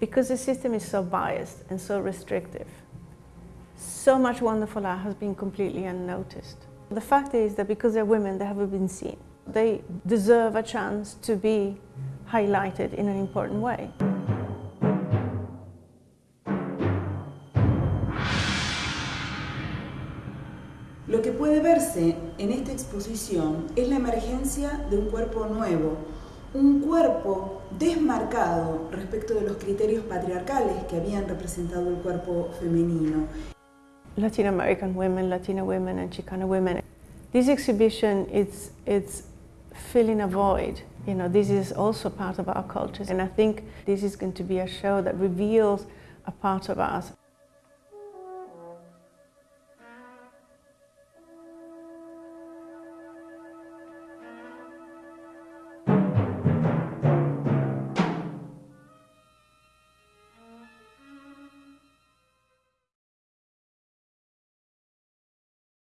because the system is so biased and so restrictive, so much wonderful art has been completely unnoticed. The fact is that because they're women, they haven't been seen. They deserve a chance to be highlighted in an important way. Lo que puede verse en esta exposición es la emergencia de un cuerpo nuevo, un cuerpo desmarcado respecto de los criterios patriarcales que habían representado el cuerpo femenino. Latin American women, Latina women and Chicana women. This exhibition, it's, it's filling a void. You know, this is also part of our cultures and I think this is going to be a show that reveals a part of us